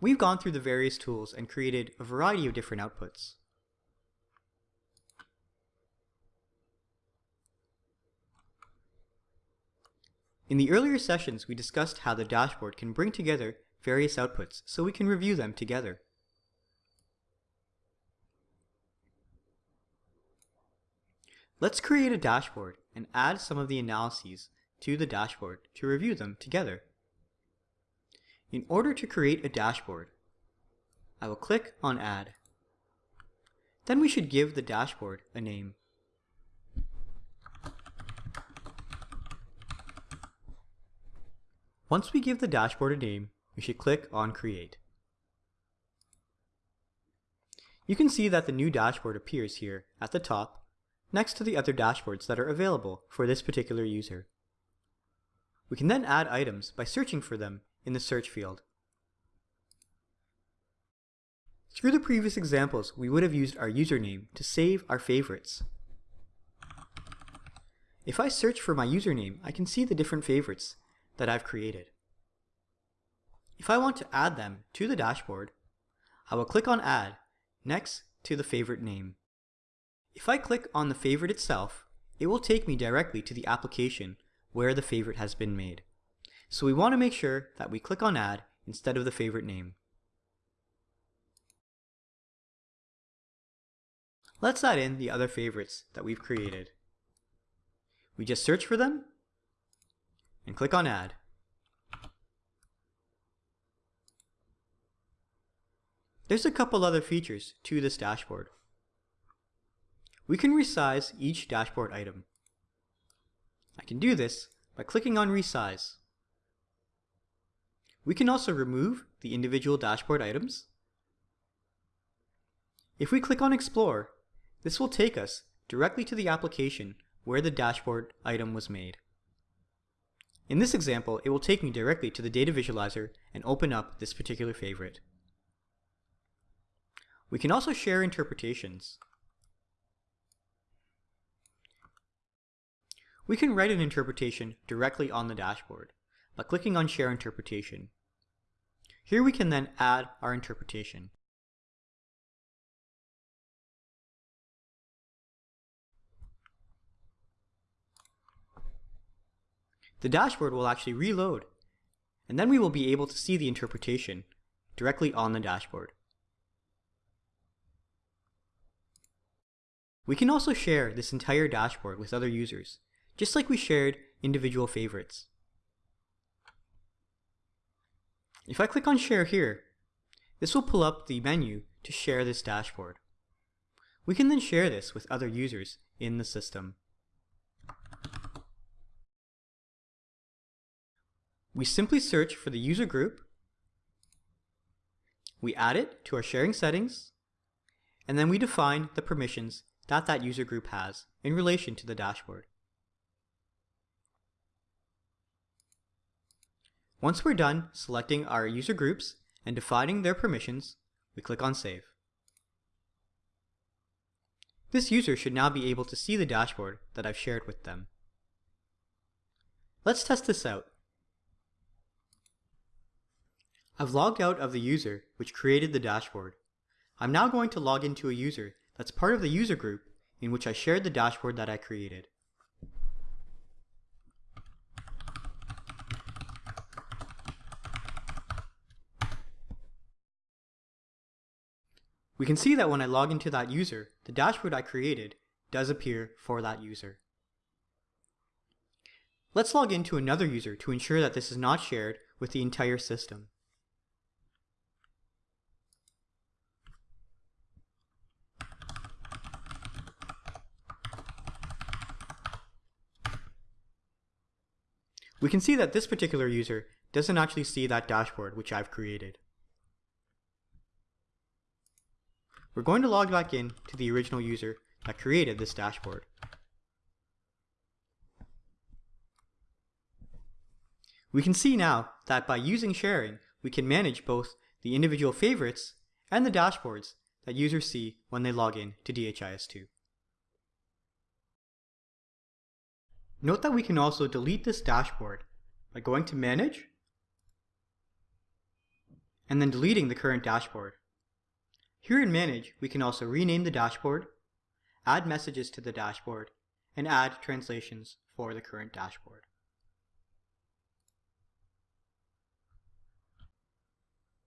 We've gone through the various tools and created a variety of different outputs. In the earlier sessions, we discussed how the dashboard can bring together various outputs so we can review them together. Let's create a dashboard and add some of the analyses to the dashboard to review them together. In order to create a dashboard, I will click on Add. Then we should give the dashboard a name. Once we give the dashboard a name, we should click on Create. You can see that the new dashboard appears here at the top next to the other dashboards that are available for this particular user. We can then add items by searching for them in the search field. Through the previous examples, we would have used our username to save our favorites. If I search for my username, I can see the different favorites that I've created. If I want to add them to the dashboard, I will click on Add next to the favorite name. If I click on the favorite itself, it will take me directly to the application where the favorite has been made. So we want to make sure that we click on Add instead of the favorite name. Let's add in the other favorites that we've created. We just search for them and click on Add. There's a couple other features to this dashboard. We can resize each dashboard item. I can do this by clicking on Resize. We can also remove the individual dashboard items. If we click on Explore, this will take us directly to the application where the dashboard item was made. In this example, it will take me directly to the data visualizer and open up this particular favorite. We can also share interpretations. We can write an interpretation directly on the dashboard by clicking on Share Interpretation. Here we can then add our interpretation. The dashboard will actually reload, and then we will be able to see the interpretation directly on the dashboard. We can also share this entire dashboard with other users, just like we shared individual favorites. If I click on Share here, this will pull up the menu to share this dashboard. We can then share this with other users in the system. We simply search for the user group, we add it to our sharing settings, and then we define the permissions that that user group has in relation to the dashboard. Once we're done selecting our user groups and defining their permissions, we click on Save. This user should now be able to see the dashboard that I've shared with them. Let's test this out. I've logged out of the user which created the dashboard. I'm now going to log into a user that's part of the user group in which I shared the dashboard that I created. We can see that when I log into that user, the dashboard I created does appear for that user. Let's log into another user to ensure that this is not shared with the entire system. We can see that this particular user doesn't actually see that dashboard which I've created. We're going to log back in to the original user that created this dashboard. We can see now that by using sharing, we can manage both the individual favorites and the dashboards that users see when they log in to DHIS2. Note that we can also delete this dashboard by going to Manage and then deleting the current dashboard. Here in Manage, we can also rename the dashboard, add messages to the dashboard, and add translations for the current dashboard.